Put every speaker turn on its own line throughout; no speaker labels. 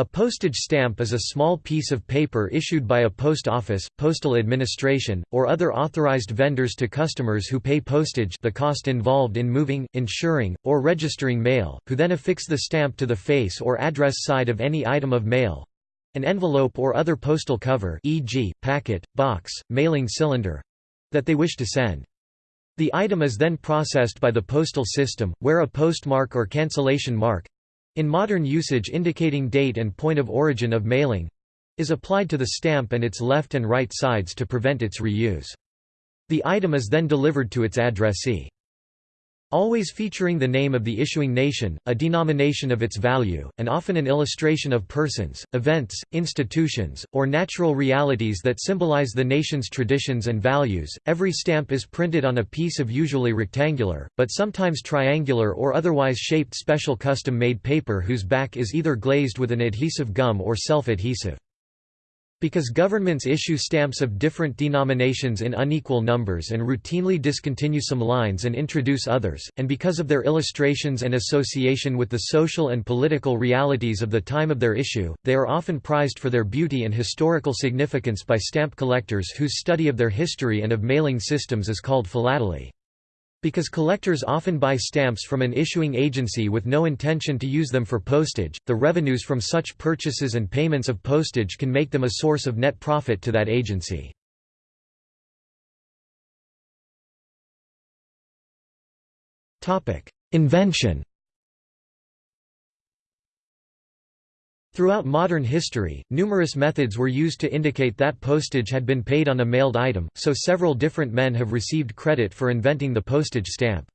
A postage stamp is a small piece of paper issued by a post office, postal administration, or other authorized vendors to customers who pay postage the cost involved in moving, insuring, or registering mail, who then affix the stamp to the face or address side of any item of mail—an envelope or other postal cover e.g., packet, box, mailing cylinder—that they wish to send. The item is then processed by the postal system, where a postmark or cancellation mark in modern usage indicating date and point of origin of mailing is applied to the stamp and its left and right sides to prevent its reuse. The item is then delivered to its addressee. Always featuring the name of the issuing nation, a denomination of its value, and often an illustration of persons, events, institutions, or natural realities that symbolize the nation's traditions and values. Every stamp is printed on a piece of usually rectangular, but sometimes triangular or otherwise shaped special custom made paper whose back is either glazed with an adhesive gum or self adhesive. Because governments issue stamps of different denominations in unequal numbers and routinely discontinue some lines and introduce others, and because of their illustrations and association with the social and political realities of the time of their issue, they are often prized for their beauty and historical significance by stamp collectors whose study of their history and of mailing systems is called philately. Because collectors often buy stamps from an issuing agency with no intention to use them for postage, the revenues from such purchases and payments of postage can make them a source of net profit to that agency. Invention Throughout modern history, numerous methods were used to indicate that postage had been paid on a mailed item, so several different men have received credit for inventing the postage stamp.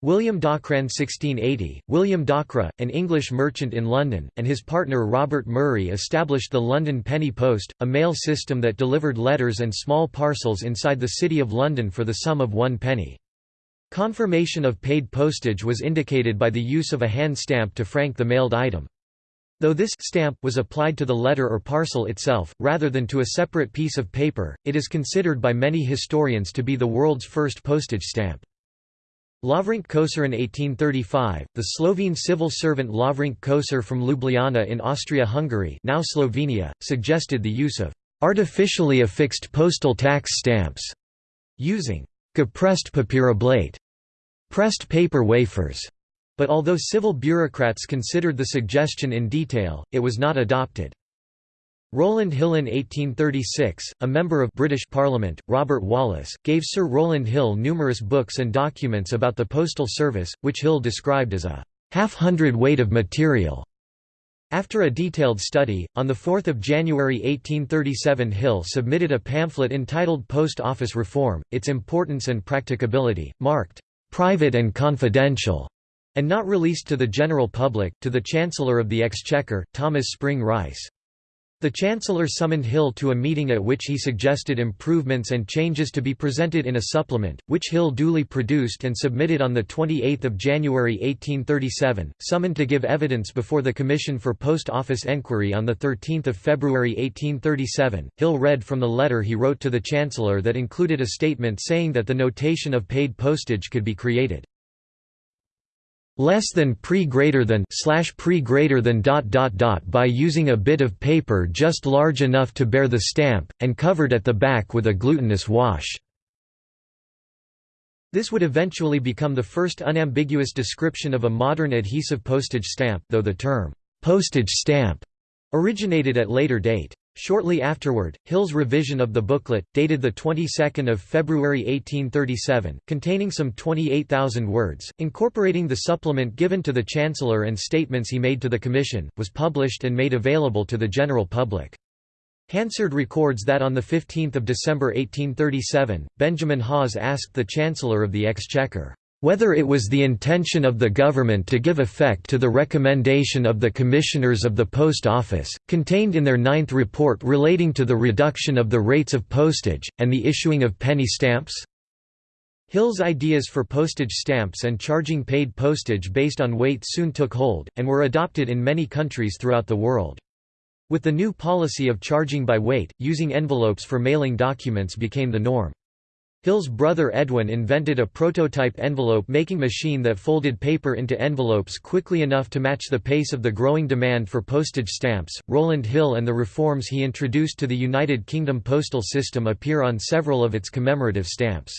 William Dockwra 1680, William Dockwra, an English merchant in London, and his partner Robert Murray established the London Penny Post, a mail system that delivered letters and small parcels inside the City of London for the sum of one penny. Confirmation of paid postage was indicated by the use of a hand stamp to frank the mailed item. Though this stamp was applied to the letter or parcel itself, rather than to a separate piece of paper, it is considered by many historians to be the world's first postage stamp. Lovrenc Košir in 1835, the Slovene civil servant Lovrenc Košir from Ljubljana in Austria-Hungary now Slovenia, suggested the use of artificially affixed postal tax stamps, using gepressed papierblatt, pressed paper wafers, but although civil bureaucrats considered the suggestion in detail, it was not adopted. Rowland Hill in 1836, a member of British Parliament, Robert Wallace, gave Sir Rowland Hill numerous books and documents about the postal service, which Hill described as a half-hundred weight of material. After a detailed study, on 4 January 1837 Hill submitted a pamphlet entitled Post Office Reform, Its Importance and Practicability, marked, "'Private and Confidential' and not released to the general public, to the Chancellor of the Exchequer, Thomas Spring Rice. The Chancellor summoned Hill to a meeting at which he suggested improvements and changes to be presented in a supplement, which Hill duly produced and submitted on 28 January 1837, summoned to give evidence before the Commission for Post Office Enquiry on 13 February 1837. Hill read from the letter he wrote to the Chancellor that included a statement saying that the notation of paid postage could be created less than pre greater than slash pre greater than dot dot dot by using a bit of paper just large enough to bear the stamp, and covered at the back with a glutinous wash. This would eventually become the first unambiguous description of a modern adhesive postage stamp though the term, postage stamp, originated at later date. Shortly afterward, Hill's revision of the booklet, dated the 22nd of February 1837, containing some 28,000 words, incorporating the supplement given to the Chancellor and statements he made to the Commission, was published and made available to the general public. Hansard records that on 15 December 1837, Benjamin Hawes asked the Chancellor of the Exchequer, whether it was the intention of the government to give effect to the recommendation of the Commissioners of the Post Office, contained in their ninth report relating to the reduction of the rates of postage, and the issuing of penny stamps? Hill's ideas for postage stamps and charging paid postage based on weight soon took hold, and were adopted in many countries throughout the world. With the new policy of charging by weight, using envelopes for mailing documents became the norm. Hill's brother Edwin invented a prototype envelope-making machine that folded paper into envelopes quickly enough to match the pace of the growing demand for postage stamps. Rowland Hill and the reforms he introduced to the United Kingdom postal system appear on several of its commemorative stamps.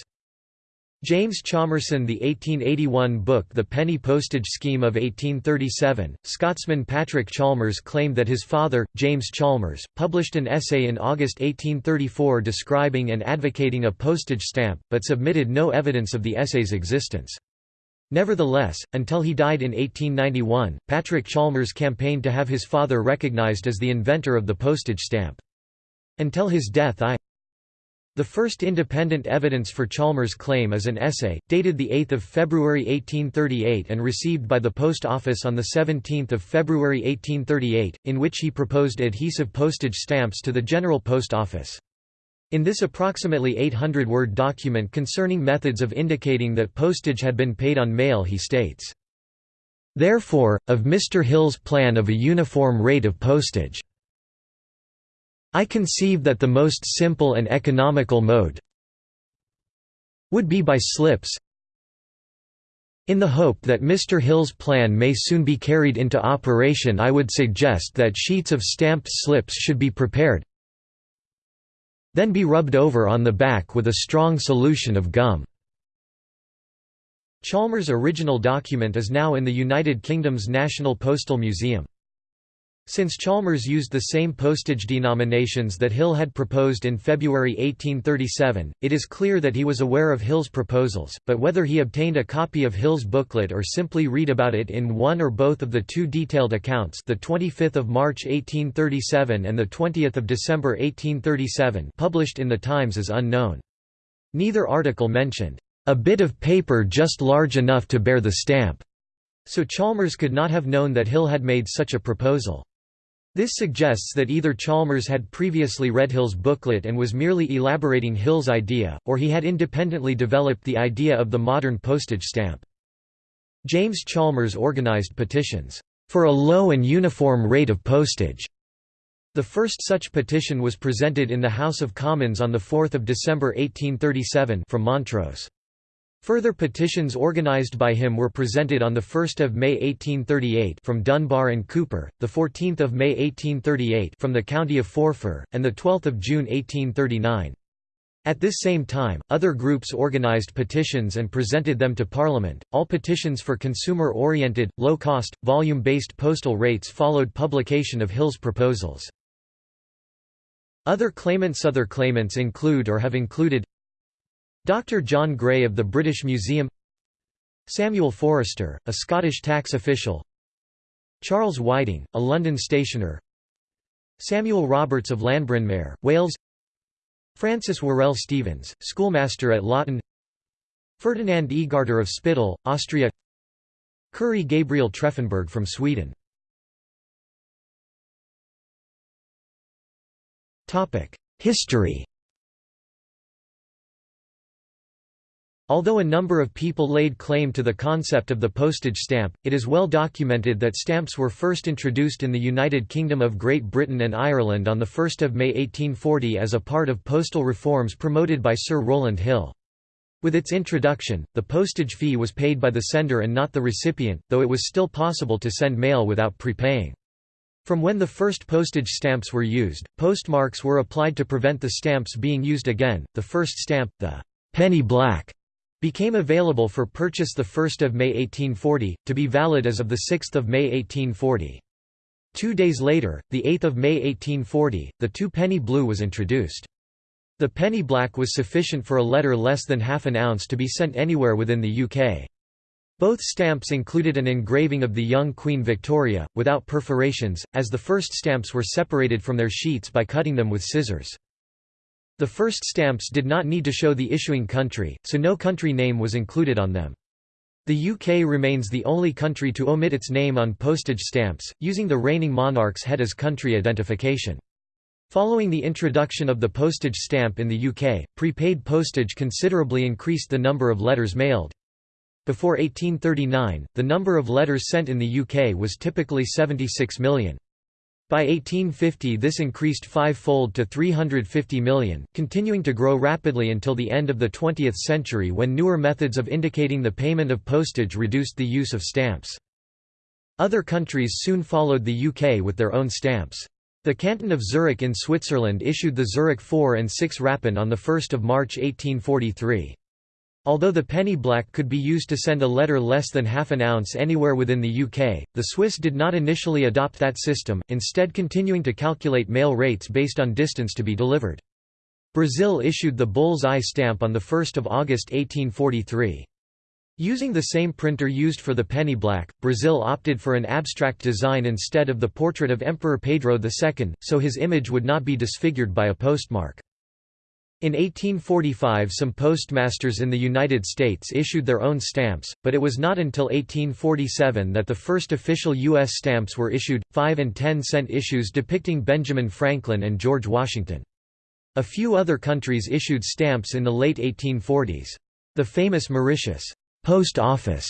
James Chalmerson The 1881 book The Penny Postage Scheme of 1837, Scotsman Patrick Chalmers claimed that his father, James Chalmers, published an essay in August 1834 describing and advocating a postage stamp, but submitted no evidence of the essay's existence. Nevertheless, until he died in 1891, Patrick Chalmers campaigned to have his father recognized as the inventor of the postage stamp. Until his death I the first independent evidence for Chalmers' claim is an essay, dated 8 February 1838 and received by the Post Office on 17 February 1838, in which he proposed adhesive postage stamps to the General Post Office. In this approximately 800-word document concerning methods of indicating that postage had been paid on mail he states, "...therefore, of Mr. Hill's plan of a uniform rate of postage I conceive that the most simple and economical mode would be by slips in the hope that Mr. Hill's plan may soon be carried into operation I would suggest that sheets of stamped slips should be prepared then be rubbed over on the back with a strong solution of gum. Chalmers' original document is now in the United Kingdom's National Postal Museum. Since Chalmers used the same postage denominations that Hill had proposed in February 1837, it is clear that he was aware of Hill's proposals, but whether he obtained a copy of Hill's booklet or simply read about it in one or both of the two detailed accounts the 25th of March 1837 and the 20th of December 1837 published in the Times is unknown. Neither article mentioned, "...a bit of paper just large enough to bear the stamp." So Chalmers could not have known that Hill had made such a proposal. This suggests that either Chalmers had previously read Hill's booklet and was merely elaborating Hill's idea, or he had independently developed the idea of the modern postage stamp. James Chalmers organized petitions, "...for a low and uniform rate of postage." The first such petition was presented in the House of Commons on 4 December 1837 from Montrose. Further petitions organised by him were presented on 1 May 1838 from Dunbar and Cupar, 14 May 1838 from the county of Forfar, and 12 June 1839. At this same time, other groups organised petitions and presented them to Parliament. All petitions for consumer oriented, low cost, volume based postal rates followed publication of Hill's proposals. Other claimants Other claimants include or have included Dr. John Gray of the British Museum Samuel Forrester, a Scottish tax official Charles Whiting, a London stationer Samuel Roberts of Llanbrynmair, Wales Francis Worrell Stevens, schoolmaster at Loughton Ferdinand Egarter of Spittal, Austria Curry Gabriel Treffenberg from Sweden History Although a number of people laid claim to the concept of the postage stamp, it is well documented that stamps were first introduced in the United Kingdom of Great Britain and Ireland on 1 May 1840 as a part of postal reforms promoted by Sir Rowland Hill. With its introduction, the postage fee was paid by the sender and not the recipient, though it was still possible to send mail without prepaying. From when the first postage stamps were used, postmarks were applied to prevent the stamps being used again. The first stamp, the penny black, became available for purchase 1 May 1840, to be valid as of 6 May 1840. Two days later, 8 May 1840, the two-penny blue was introduced. The penny black was sufficient for a letter less than half an ounce to be sent anywhere within the UK. Both stamps included an engraving of the young Queen Victoria, without perforations, as the first stamps were separated from their sheets by cutting them with scissors. The first stamps did not need to show the issuing country, so no country name was included on them. The UK remains the only country to omit its name on postage stamps, using the reigning monarch's head as country identification. Following the introduction of the postage stamp in the UK, prepaid postage considerably increased the number of letters mailed. Before 1839, the number of letters sent in the UK was typically 76 million. By 1850 this increased five-fold to 350 million, continuing to grow rapidly until the end of the 20th century when newer methods of indicating the payment of postage reduced the use of stamps. Other countries soon followed the UK with their own stamps. The canton of Zurich in Switzerland issued the Zurich 4 and 6 Rappen on 1 March 1843. Although the penny black could be used to send a letter less than half an ounce anywhere within the UK, the Swiss did not initially adopt that system, instead continuing to calculate mail rates based on distance to be delivered. Brazil issued the bull's eye stamp on 1 August 1843. Using the same printer used for the penny black, Brazil opted for an abstract design instead of the portrait of Emperor Pedro II, so his image would not be disfigured by a postmark. In 1845 some postmasters in the United States issued their own stamps, but it was not until 1847 that the first official U.S. stamps were issued, 5 and 10 cent issues depicting Benjamin Franklin and George Washington. A few other countries issued stamps in the late 1840s. The famous Mauritius post office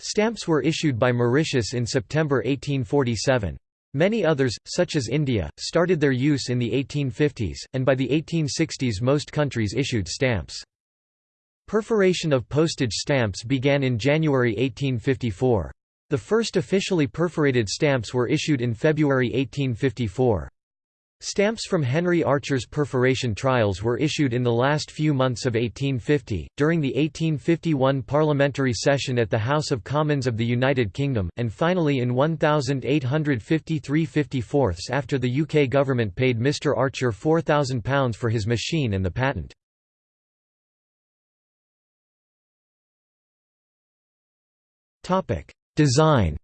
stamps were issued by Mauritius in September 1847. Many others, such as India, started their use in the 1850s, and by the 1860s most countries issued stamps. Perforation of postage stamps began in January 1854. The first officially perforated stamps were issued in February 1854. Stamps from Henry Archer's perforation trials were issued in the last few months of 1850, during the 1851 parliamentary session at the House of Commons of the United Kingdom, and finally in 1853 54 after the UK government paid Mr Archer £4,000 for his machine and the patent. Design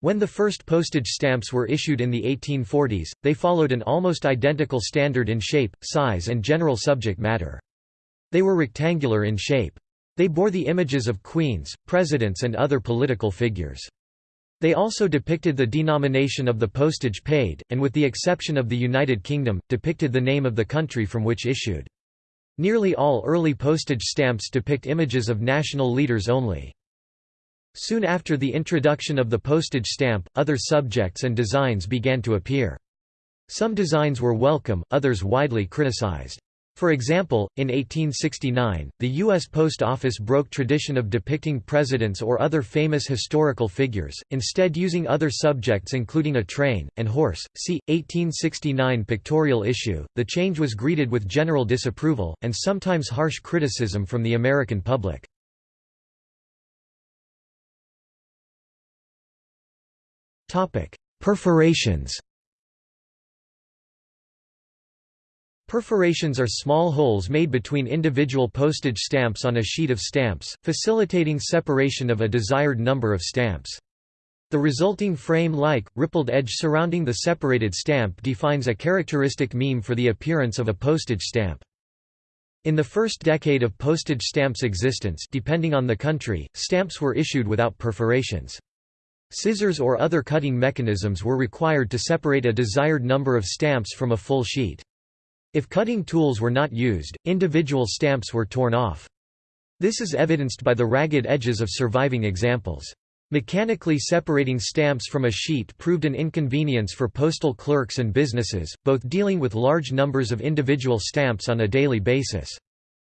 When the first postage stamps were issued in the 1840s, they followed an almost identical standard in shape, size and general subject matter. They were rectangular in shape. They bore the images of queens, presidents and other political figures. They also depicted the denomination of the postage paid, and with the exception of the United Kingdom, depicted the name of the country from which issued. Nearly all early postage stamps depict images of national leaders only. Soon after the introduction of the postage stamp, other subjects and designs began to appear. Some designs were welcome, others widely criticized. For example, in 1869, the U.S. Post Office broke tradition of depicting presidents or other famous historical figures, instead using other subjects including a train, and horse. See, 1869 pictorial issue. The change was greeted with general disapproval, and sometimes harsh criticism from the American public. Perforations Perforations are small holes made between individual postage stamps on a sheet of stamps, facilitating separation of a desired number of stamps. The resulting frame-like, rippled edge surrounding the separated stamp defines a characteristic meme for the appearance of a postage stamp. In the first decade of postage stamps' existence depending on the country, stamps were issued without perforations. Scissors or other cutting mechanisms were required to separate a desired number of stamps from a full sheet. If cutting tools were not used, individual stamps were torn off. This is evidenced by the ragged edges of surviving examples. Mechanically separating stamps from a sheet proved an inconvenience for postal clerks and businesses, both dealing with large numbers of individual stamps on a daily basis.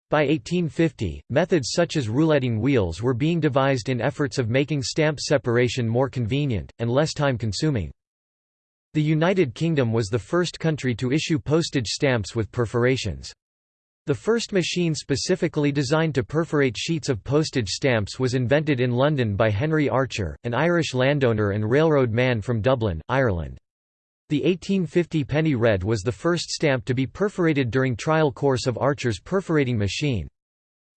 By 1850, methods such as rouletting wheels were being devised in efforts of making stamp separation more convenient, and less time-consuming. The United Kingdom was the first country to issue postage stamps with perforations. The first machine specifically designed to perforate sheets of postage stamps was invented in London by Henry Archer, an Irish landowner and railroad man from Dublin, Ireland. The 1850 penny red was the first stamp to be perforated during trial course of Archer's perforating machine.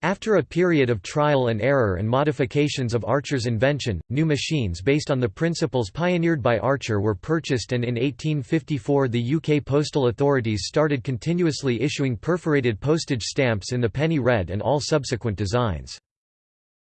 After a period of trial and error and modifications of Archer's invention, new machines based on the principles pioneered by Archer were purchased and in 1854 the UK postal authorities started continuously issuing perforated postage stamps in the penny red and all subsequent designs.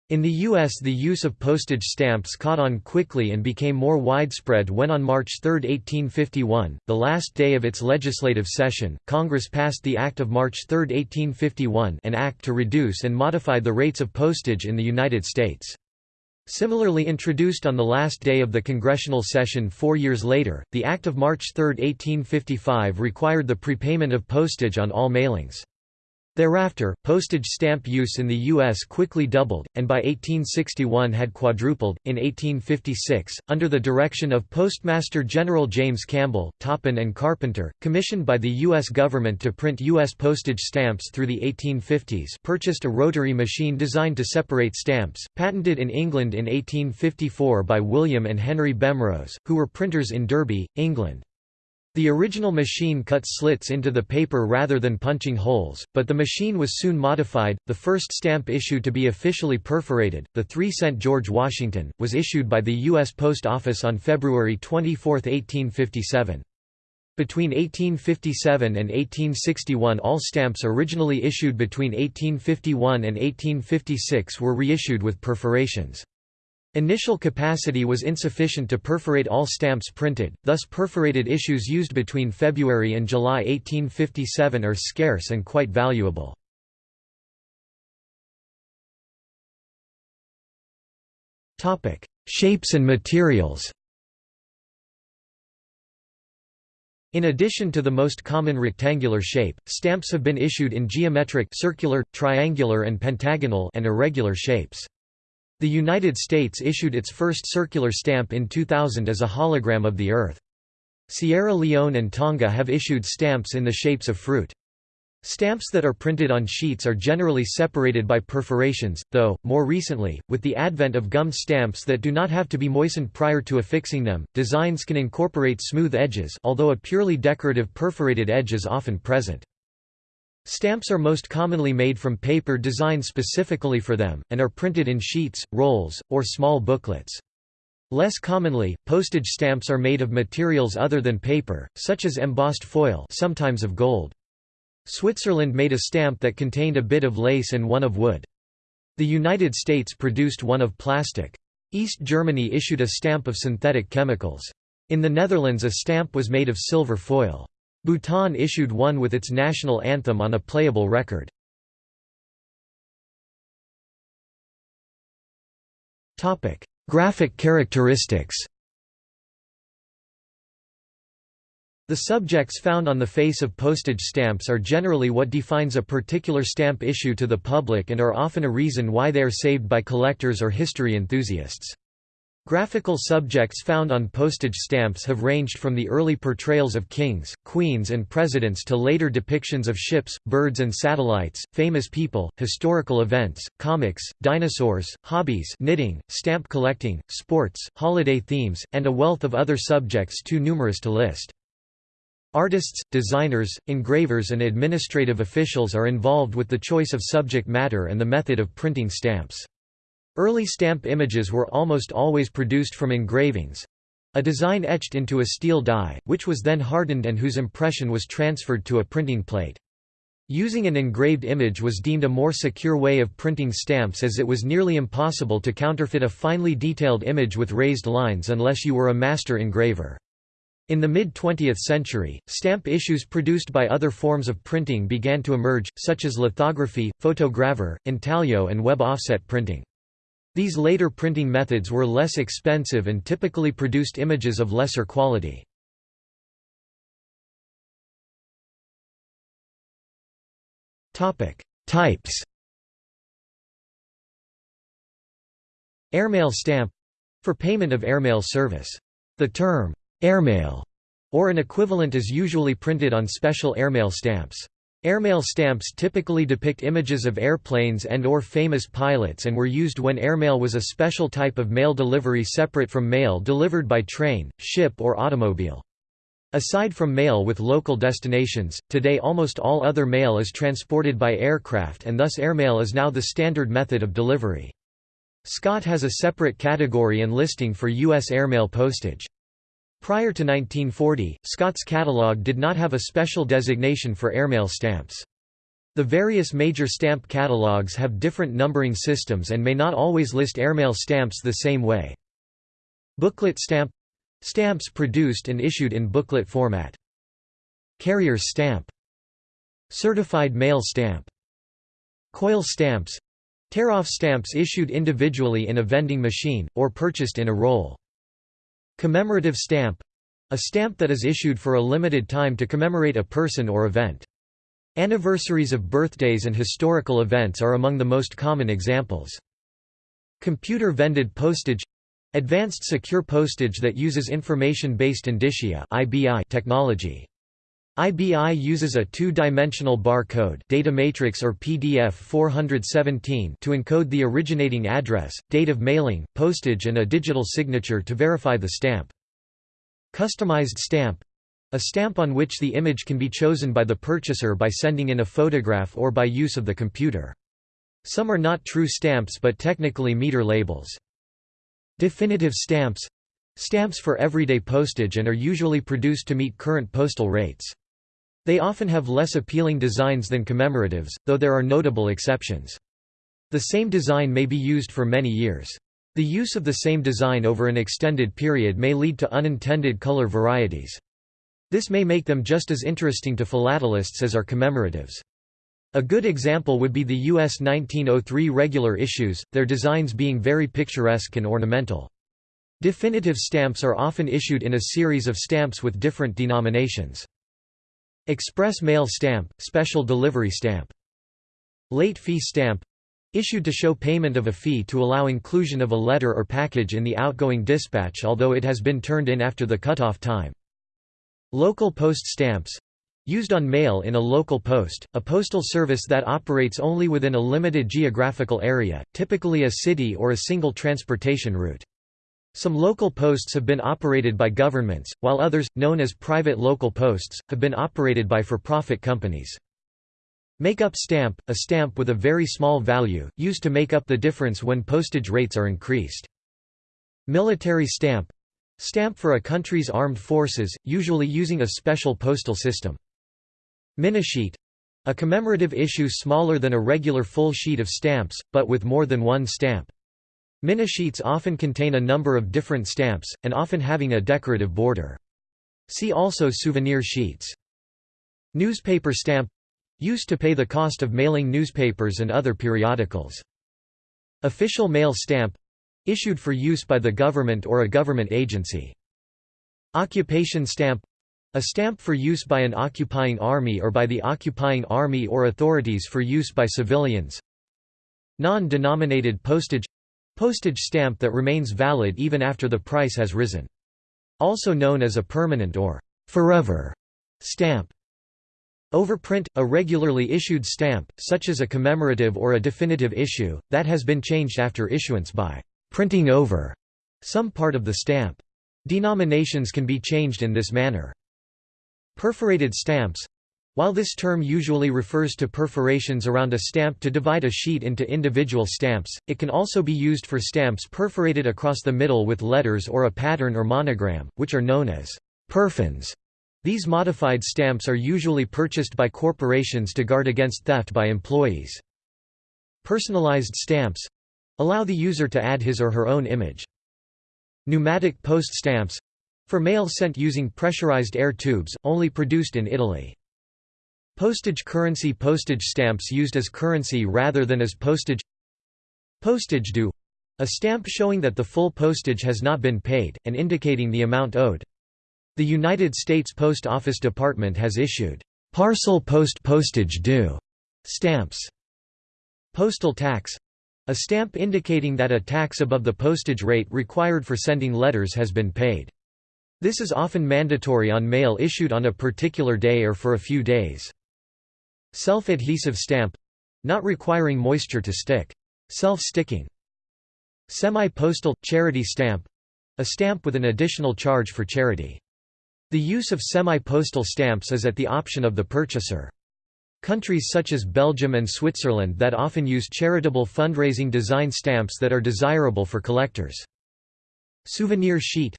In the U.S. the use of postage stamps caught on quickly and became more widespread when on March 3, 1851, the last day of its legislative session, Congress passed the Act of March 3, 1851 an act to reduce and modify the rates of postage in the United States. Similarly introduced on the last day of the congressional session four years later, the Act of March 3, 1855 required the prepayment of postage on all mailings. Thereafter, postage stamp use in the U.S. quickly doubled, and by 1861 had quadrupled. In 1856, under the direction of Postmaster General James Campbell, Toppan and Carpenter, commissioned by the U.S. government to print U.S. postage stamps through the 1850s, purchased a rotary machine designed to separate stamps, patented in England in 1854 by William and Henry Bemrose, who were printers in Derby, England. The original machine cut slits into the paper rather than punching holes, but the machine was soon modified. The first stamp issue to be officially perforated, the 3 cent George Washington, was issued by the U.S. Post Office on February 24, 1857. Between 1857 and 1861 all stamps originally issued between 1851 and 1856 were reissued with perforations. Initial capacity was insufficient to perforate all stamps printed, thus perforated issues used between February and July 1857 are scarce and quite valuable. Shapes and materials In addition to the most common rectangular shape, stamps have been issued in geometric circular, triangular and pentagonal and irregular shapes. The United States issued its first circular stamp in 2000 as a hologram of the Earth. Sierra Leone and Tonga have issued stamps in the shapes of fruit. Stamps that are printed on sheets are generally separated by perforations, though, more recently, with the advent of gummed stamps that do not have to be moistened prior to affixing them, designs can incorporate smooth edges although a purely decorative perforated edge is often present. Stamps are most commonly made from paper designed specifically for them, and are printed in sheets, rolls, or small booklets. Less commonly, postage stamps are made of materials other than paper, such as embossed foil sometimes of gold. Switzerland made a stamp that contained a bit of lace and one of wood. The United States produced one of plastic. East Germany issued a stamp of synthetic chemicals. In the Netherlands a stamp was made of silver foil. Bhutan issued one with its national anthem on a playable record. Graphic characteristics The subjects found on the face of postage stamps are generally what defines a particular stamp issue to the public and are often a reason why they are saved by collectors or history enthusiasts. Graphical subjects found on postage stamps have ranged from the early portrayals of kings, queens and presidents to later depictions of ships, birds and satellites, famous people, historical events, comics, dinosaurs, hobbies knitting, stamp collecting, sports, holiday themes, and a wealth of other subjects too numerous to list. Artists, designers, engravers and administrative officials are involved with the choice of subject matter and the method of printing stamps. Early stamp images were almost always produced from engravings—a design etched into a steel die, which was then hardened and whose impression was transferred to a printing plate. Using an engraved image was deemed a more secure way of printing stamps as it was nearly impossible to counterfeit a finely detailed image with raised lines unless you were a master engraver. In the mid-20th century, stamp issues produced by other forms of printing began to emerge, such as lithography, photogravure, intaglio and web offset printing. These later printing methods were less expensive and typically produced images of lesser quality. Types Airmail stamp for payment of airmail service. The term, airmail, or an equivalent is usually printed on special airmail stamps. Airmail stamps typically depict images of airplanes and or famous pilots and were used when airmail was a special type of mail delivery separate from mail delivered by train, ship or automobile. Aside from mail with local destinations, today almost all other mail is transported by aircraft and thus airmail is now the standard method of delivery. Scott has a separate category and listing for U.S. airmail postage. Prior to 1940, Scott's catalog did not have a special designation for airmail stamps. The various major stamp catalogs have different numbering systems and may not always list airmail stamps the same way. Booklet stamp — stamps produced and issued in booklet format. Carrier's stamp Certified mail stamp Coil stamps Tear-off stamps issued individually in a vending machine, or purchased in a roll. Commemorative stamp a stamp that is issued for a limited time to commemorate a person or event. Anniversaries of birthdays and historical events are among the most common examples. Computer vended postage Advanced secure postage that uses information-based indicia technology. IBI uses a two-dimensional bar code data matrix or PDF 417 to encode the originating address, date of mailing, postage and a digital signature to verify the stamp. Customized stamp a stamp on which the image can be chosen by the purchaser by sending in a photograph or by use of the computer. Some are not true stamps but technically meter labels. Definitive stamps stamps for everyday postage and are usually produced to meet current postal rates. They often have less appealing designs than commemoratives, though there are notable exceptions. The same design may be used for many years. The use of the same design over an extended period may lead to unintended color varieties. This may make them just as interesting to philatelists as are commemoratives. A good example would be the U.S. 1903 regular issues, their designs being very picturesque and ornamental. Definitive stamps are often issued in a series of stamps with different denominations. Express mail stamp, special delivery stamp. Late fee stamp issued to show payment of a fee to allow inclusion of a letter or package in the outgoing dispatch although it has been turned in after the cutoff time. Local post stamps used on mail in a local post, a postal service that operates only within a limited geographical area, typically a city or a single transportation route. Some local posts have been operated by governments, while others, known as private local posts, have been operated by for-profit companies. Make-up stamp, a stamp with a very small value, used to make up the difference when postage rates are increased. Military stamp Stamp for a country's armed forces, usually using a special postal system. Minisheet a commemorative issue smaller than a regular full sheet of stamps, but with more than one stamp. Minisheets often contain a number of different stamps, and often having a decorative border. See also souvenir sheets. Newspaper stamp used to pay the cost of mailing newspapers and other periodicals. Official mail stamp Issued for use by the government or a government agency. Occupation stamp a stamp for use by an occupying army or by the occupying army or authorities for use by civilians. Non-denominated postage postage stamp that remains valid even after the price has risen. Also known as a permanent or forever stamp. Overprint – a regularly issued stamp, such as a commemorative or a definitive issue, that has been changed after issuance by printing over some part of the stamp. Denominations can be changed in this manner. Perforated stamps while this term usually refers to perforations around a stamp to divide a sheet into individual stamps, it can also be used for stamps perforated across the middle with letters or a pattern or monogram, which are known as perfins. These modified stamps are usually purchased by corporations to guard against theft by employees. Personalized stamps Allow the user to add his or her own image. Pneumatic post stamps for mail sent using pressurized air tubes, only produced in Italy. Postage currency postage stamps used as currency rather than as postage Postage due a stamp showing that the full postage has not been paid, and indicating the amount owed. The United States Post Office Department has issued parcel post postage due stamps. Postal tax a stamp indicating that a tax above the postage rate required for sending letters has been paid. This is often mandatory on mail issued on a particular day or for a few days. Self-adhesive stamp not requiring moisture to stick. Self-sticking. Semi-postal – charity stamp a stamp with an additional charge for charity. The use of semi-postal stamps is at the option of the purchaser. Countries such as Belgium and Switzerland that often use charitable fundraising design stamps that are desirable for collectors. Souvenir sheet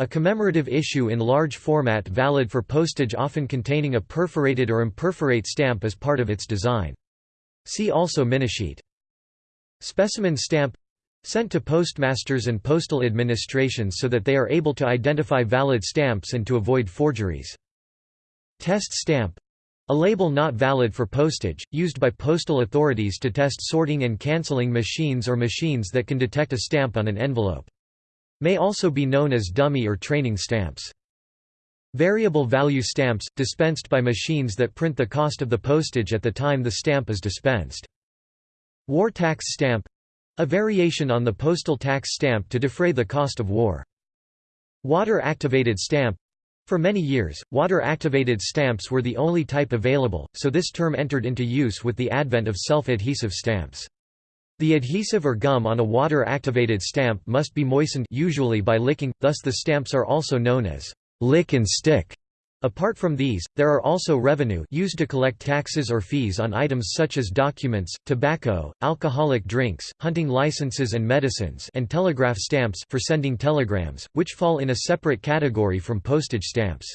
a commemorative issue in large format valid for postage often containing a perforated or imperforate stamp as part of its design. See also minisheet. Specimen stamp sent to postmasters and postal administrations so that they are able to identify valid stamps and to avoid forgeries. Test stamp A label not valid for postage, used by postal authorities to test sorting and cancelling machines or machines that can detect a stamp on an envelope. May also be known as dummy or training stamps. Variable value stamps, dispensed by machines that print the cost of the postage at the time the stamp is dispensed. War tax stamp a variation on the postal tax stamp to defray the cost of war. Water-activated stamp for many years, water-activated stamps were the only type available, so this term entered into use with the advent of self-adhesive stamps. The adhesive or gum on a water-activated stamp must be moistened usually by licking, thus the stamps are also known as lick and stick. Apart from these, there are also revenue used to collect taxes or fees on items such as documents, tobacco, alcoholic drinks, hunting licenses and medicines and telegraph stamps for sending telegrams, which fall in a separate category from postage stamps.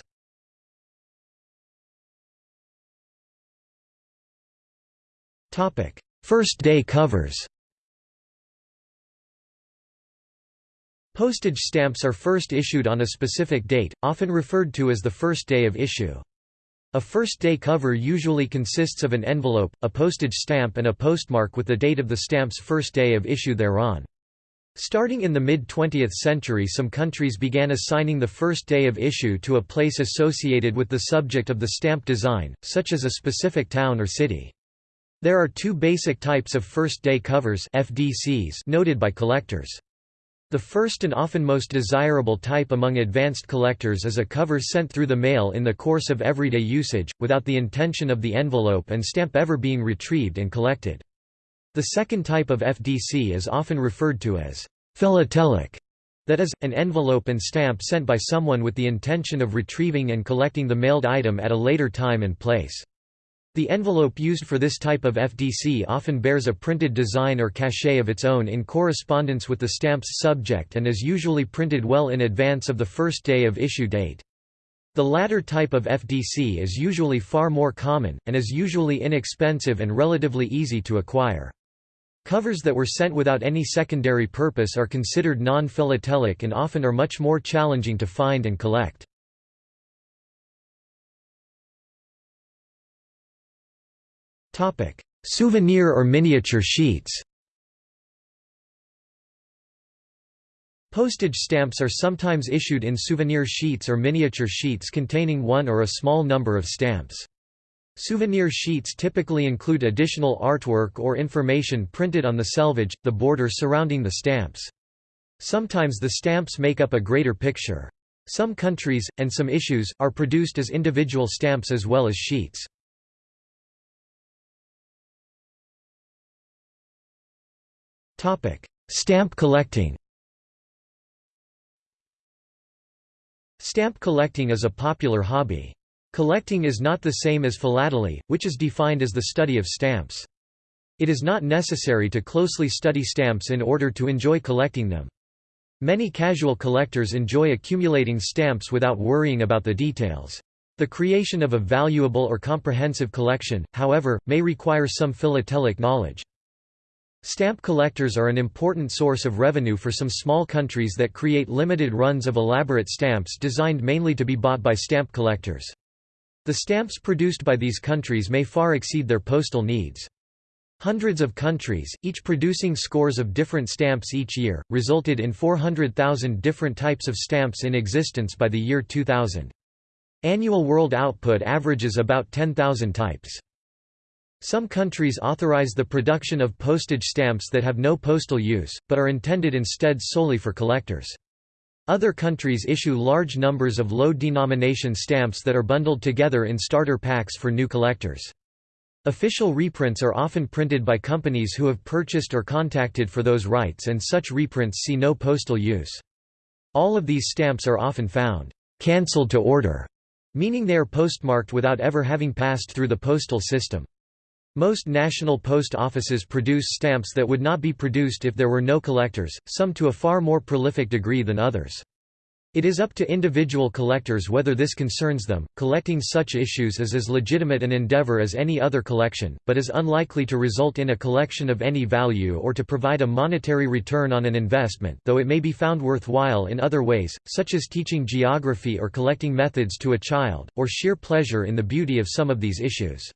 First day covers Postage stamps are first issued on a specific date, often referred to as the first day of issue. A first-day cover usually consists of an envelope, a postage stamp and a postmark with the date of the stamp's first day of issue thereon. Starting in the mid-20th century some countries began assigning the first day of issue to a place associated with the subject of the stamp design, such as a specific town or city. There are two basic types of first-day covers FDCs noted by collectors. The first and often most desirable type among advanced collectors is a cover sent through the mail in the course of everyday usage, without the intention of the envelope and stamp ever being retrieved and collected. The second type of FDC is often referred to as philatelic, that is, an envelope and stamp sent by someone with the intention of retrieving and collecting the mailed item at a later time and place. The envelope used for this type of FDC often bears a printed design or cachet of its own in correspondence with the stamp's subject and is usually printed well in advance of the first day of issue date. The latter type of FDC is usually far more common, and is usually inexpensive and relatively easy to acquire. Covers that were sent without any secondary purpose are considered non-philatelic and often are much more challenging to find and collect. Topic: Souvenir or miniature sheets. Postage stamps are sometimes issued in souvenir sheets or miniature sheets containing one or a small number of stamps. Souvenir sheets typically include additional artwork or information printed on the selvage, the border surrounding the stamps. Sometimes the stamps make up a greater picture. Some countries, and some issues, are produced as individual stamps as well as sheets. Stamp collecting Stamp collecting is a popular hobby. Collecting is not the same as philately, which is defined as the study of stamps. It is not necessary to closely study stamps in order to enjoy collecting them. Many casual collectors enjoy accumulating stamps without worrying about the details. The creation of a valuable or comprehensive collection, however, may require some philatelic knowledge. Stamp collectors are an important source of revenue for some small countries that create limited runs of elaborate stamps designed mainly to be bought by stamp collectors. The stamps produced by these countries may far exceed their postal needs. Hundreds of countries, each producing scores of different stamps each year, resulted in 400,000 different types of stamps in existence by the year 2000. Annual world output averages about 10,000 types. Some countries authorize the production of postage stamps that have no postal use, but are intended instead solely for collectors. Other countries issue large numbers of low-denomination stamps that are bundled together in starter packs for new collectors. Official reprints are often printed by companies who have purchased or contacted for those rights and such reprints see no postal use. All of these stamps are often found cancelled to order, meaning they are postmarked without ever having passed through the postal system. Most national post offices produce stamps that would not be produced if there were no collectors, some to a far more prolific degree than others. It is up to individual collectors whether this concerns them. Collecting such issues is as legitimate an endeavor as any other collection, but is unlikely to result in a collection of any value or to provide a monetary return on an investment, though it may be found worthwhile in other ways, such as teaching geography or collecting methods to a child, or sheer pleasure in the beauty of some of these issues.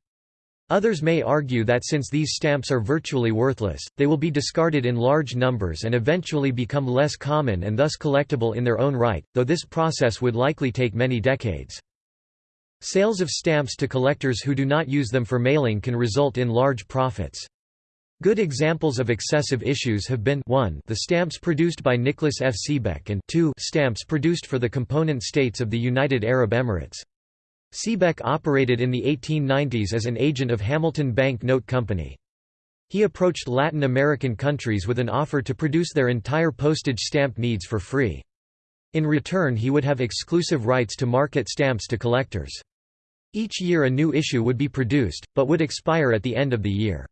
Others may argue that since these stamps are virtually worthless, they will be discarded in large numbers and eventually become less common and thus collectible in their own right, though this process would likely take many decades. Sales of stamps to collectors who do not use them for mailing can result in large profits. Good examples of excessive issues have been 1 the stamps produced by Nicholas F. Seebeck and 2 stamps produced for the component states of the United Arab Emirates. Seebeck operated in the 1890s as an agent of Hamilton Bank Note Company. He approached Latin American countries with an offer to produce their entire postage stamp needs for free. In return he would have exclusive rights to market stamps to collectors. Each year a new issue would be produced, but would expire at the end of the year.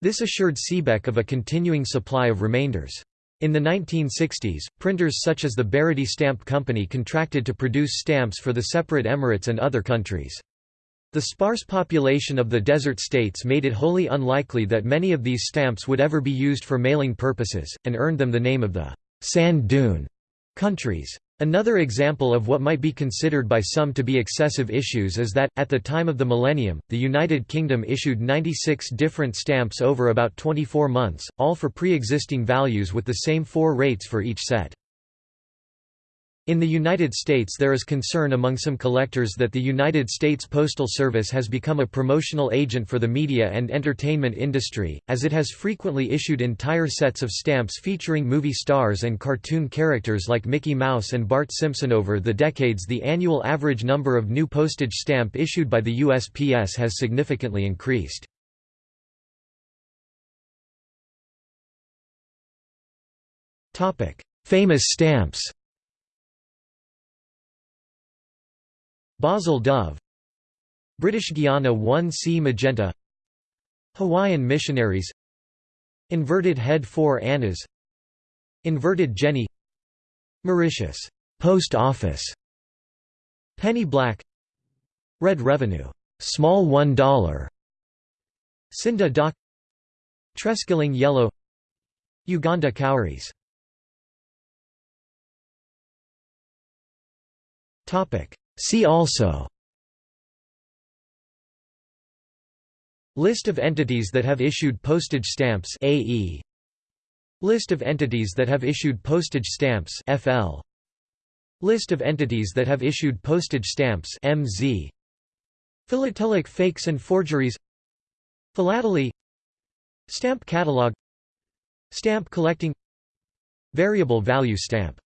This assured Seebeck of a continuing supply of remainders. In the 1960s, printers such as the Barody Stamp Company contracted to produce stamps for the separate emirates and other countries. The sparse population of the desert states made it wholly unlikely that many of these stamps would ever be used for mailing purposes, and earned them the name of the «sand dune» countries. Another example of what might be considered by some to be excessive issues is that, at the time of the millennium, the United Kingdom issued 96 different stamps over about 24 months, all for pre-existing values with the same four rates for each set. In the United States there is concern among some collectors that the United States Postal Service has become a promotional agent for the media and entertainment industry, as it has frequently issued entire sets of stamps featuring movie stars and cartoon characters like Mickey Mouse and Bart Simpson. Over the decades the annual average number of new postage stamp issued by the USPS has significantly increased. Famous stamps Basel Dove. British Guiana 1C Magenta. Hawaiian Missionaries. Inverted Head 4 Annas. Inverted Jenny. Mauritius. Post Office. Penny Black. Red Revenue. Small $1 Scinde Dawk. Treskilling Yellow. Uganda Cowries. Topic See also List of entities that have issued postage stamps AE List of entities that have issued postage stamps FL List of entities that have issued postage stamps MZ Philatelic fakes and forgeries Philately Stamp catalog Stamp collecting Variable value stamp